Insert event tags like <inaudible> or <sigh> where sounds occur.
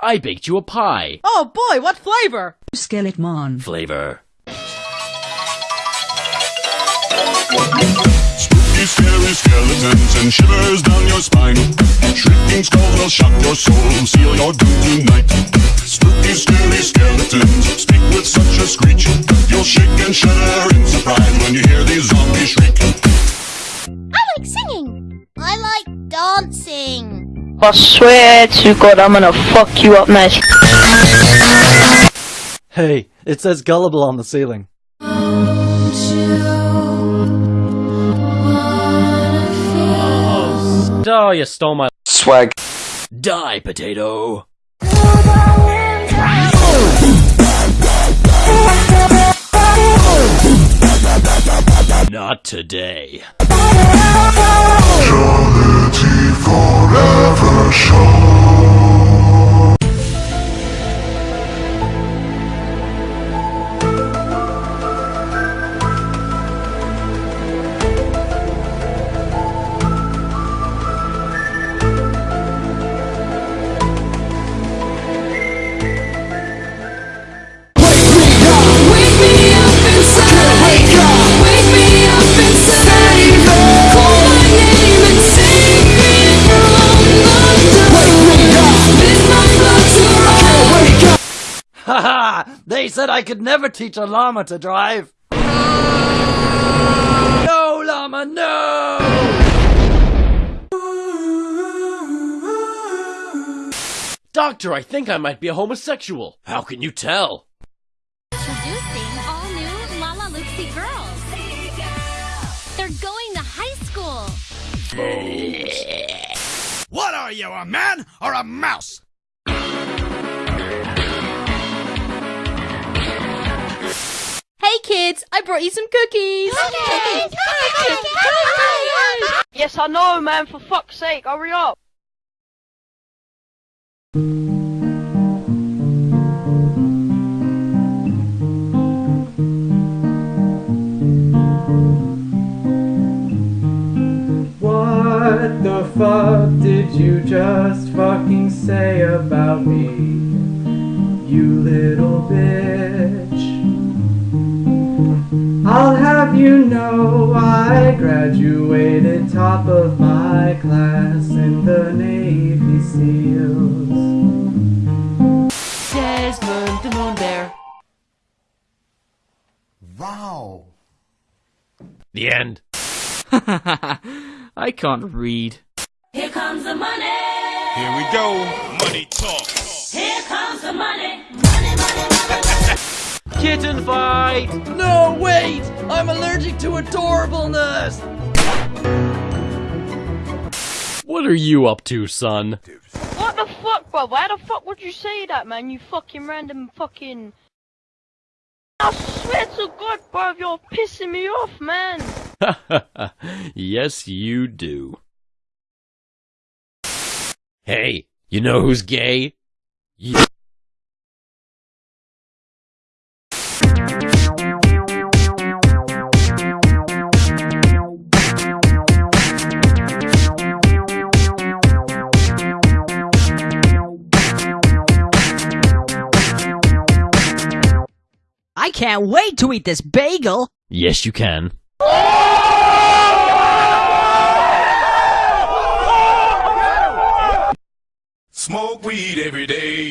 I baked you a pie. Oh boy, what flavor? Skeleton. Flavor. Spooky, scary skeletons and shivers down your spine. Shrieking skulls will shock your soul, seal your doom tonight. Spooky, scary skeletons speak with such a screech. You'll shake and shudder I swear to God, I'm gonna fuck you up nice. Hey, it says gullible on the ceiling. Oh, you stole my Swag. die, potato. Not today. Wake Haha! <laughs> They said I could never teach a llama to drive. No, llama, no! Doctor, I think I might be a homosexual. How can you tell? Introducing all new Lalaloopsy girls. They're going to high school. What are you, a man or a mouse? Brought you some cookies. Yes, I know, man. For fuck's sake, hurry up. What the fuck did you just fucking say about me? You little bitch. I'll have you know I graduated top of my class in the Navy SEALs. Desmond the Moon Bear. Wow. The end. <laughs> I can't read. Here comes the money. Here we go. Money talk. Here comes the money. Kitten fight! No, wait! I'm allergic to adorableness! What are you up to, son? What the fuck, bro? Why the fuck would you say that, man? You fucking random fucking. I swear to God, bro, you're pissing me off, man. <laughs> yes, you do. Hey, you know who's gay? You. I can't wait to eat this bagel. Yes, you can. Smoke weed every day.